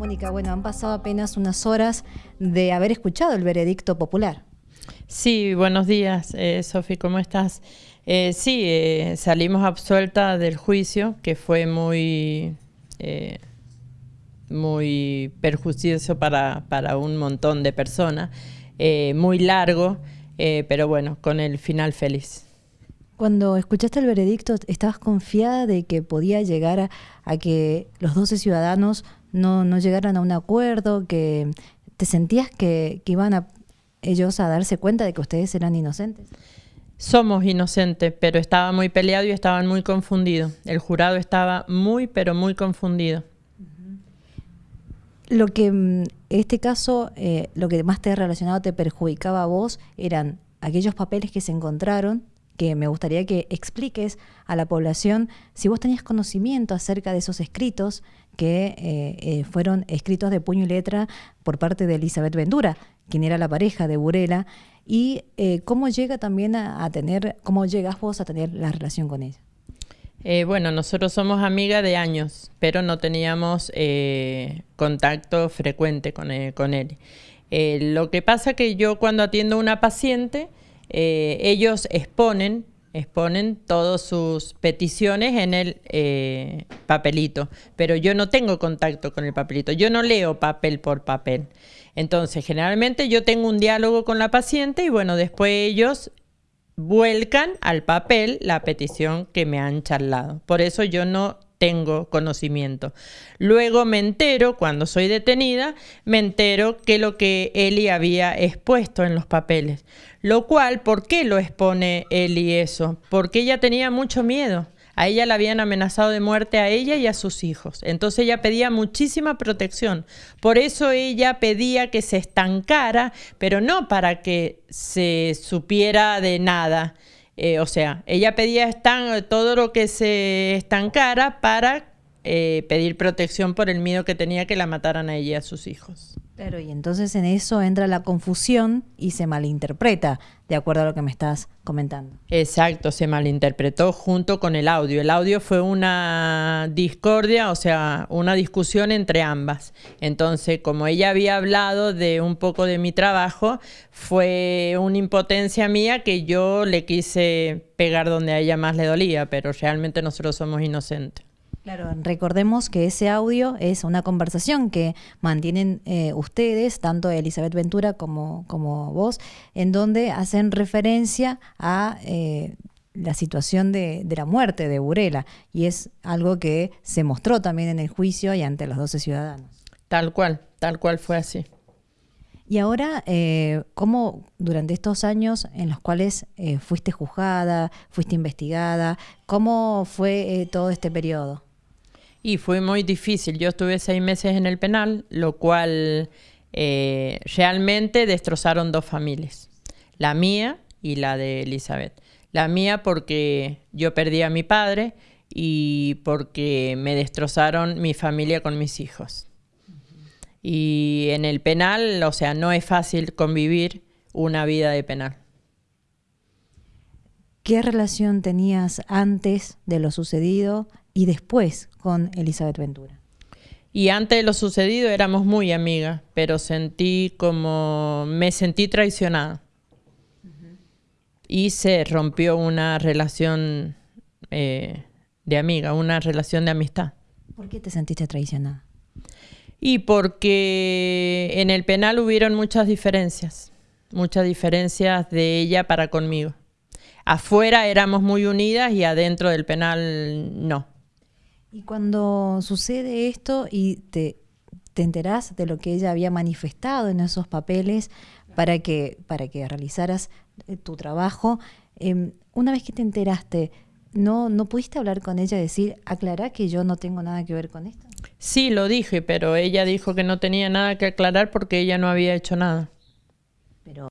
Mónica, bueno, han pasado apenas unas horas de haber escuchado el veredicto popular. Sí, buenos días, eh, Sofi, ¿cómo estás? Eh, sí, eh, salimos absuelta del juicio, que fue muy, eh, muy perjudicioso para, para, un montón de personas, muy largo, pero bueno, con el final feliz. Cuando escuchaste el veredicto, ¿estabas confiada de que podía llegar a, a que los 12 ciudadanos no, no, llegaran a un acuerdo, que te sentías que, que iban a ellos a darse cuenta de que ustedes eran inocentes? Somos inocentes, pero estaba muy peleado y estaban muy confundidos. El jurado estaba muy, pero muy confundido. Lo que en este caso, eh, lo que más te ha relacionado, te perjudicaba a vos, eran aquellos papeles que se encontraron que me gustaría que expliques a la población si vos tenías conocimiento acerca de esos escritos que eh, eh, fueron escritos de puño y letra por parte de Elizabeth Ventura, quien era la pareja de Burela, y eh, cómo llega también a, tener, cómo llegas vos a tener la relación con ella. Bueno, nosotros somos amigas de años, pero no teníamos contacto frecuente con, con él. lo que pasa que yo cuando atiendo a una paciente, eh, ellos exponen, exponen todas sus peticiones en el eh, papelito, pero yo no tengo contacto con el papelito, yo no leo papel por papel. Entonces, generalmente yo tengo un diálogo con la paciente y bueno, después ellos vuelcan al papel la petición que me han charlado. Por eso yo no tengo conocimiento. Luego me entero, cuando soy detenida, me entero que lo que Eli había expuesto en los papeles. Lo cual, ¿por qué lo expone Eli eso? Porque ella tenía mucho miedo. A ella la habían amenazado de muerte a ella y a sus hijos. Entonces ella pedía muchísima protección. Por eso ella pedía que se estancara, pero no para que se supiera de nada, eh, o sea, ella pedía estan todo lo que se estancara para eh, pedir protección por el miedo que tenía que la mataran a ella y a sus hijos. Claro, y entonces en eso entra la confusión y se malinterpreta, de acuerdo a lo que me estás comentando. Exacto, se malinterpretó junto con el audio. El audio fue una discordia, o sea, una discusión entre ambas. Entonces, como ella había hablado de un poco de mi trabajo, fue una impotencia mía que yo le quise pegar donde a ella más le dolía, pero realmente nosotros somos inocentes. Claro, recordemos que ese audio es una conversación que mantienen eh, ustedes, tanto Elizabeth Ventura como, como vos, en donde hacen referencia a eh, la situación de, de, la muerte de Burela, y es algo que se mostró también en el juicio y ante los 12 ciudadanos. Tal cual, tal cual fue así. Y ahora, eh, ¿cómo durante estos años en los cuales eh, fuiste juzgada, fuiste investigada, cómo fue eh, todo este periodo? Y fue muy difícil. Yo estuve seis meses en el penal, lo cual eh, realmente destrozaron dos familias. La mía y la de Elizabeth. La mía porque yo perdí a mi padre y porque me destrozaron mi familia con mis hijos. Y en el penal, o sea, no es fácil convivir una vida de penal. ¿Qué relación tenías antes de lo sucedido y después con Elizabeth Ventura? Y antes de lo sucedido éramos muy amigas, pero sentí como me sentí traicionada. Uh -huh. Y se rompió una relación eh, de amiga, una relación de amistad. ¿Por qué te sentiste traicionada? Y porque en el penal hubieron muchas diferencias, muchas diferencias de ella para conmigo. Afuera éramos muy unidas y adentro del penal no. Y cuando sucede esto y te, te enterás de lo que ella había manifestado en esos papeles para que, para que realizaras eh, tu trabajo, eh, una vez que te enteraste, ¿no, ¿no pudiste hablar con ella y decir, aclará que yo no tengo nada que ver con esto? Sí, lo dije, pero ella dijo que no tenía nada que aclarar porque ella no había hecho nada. Pero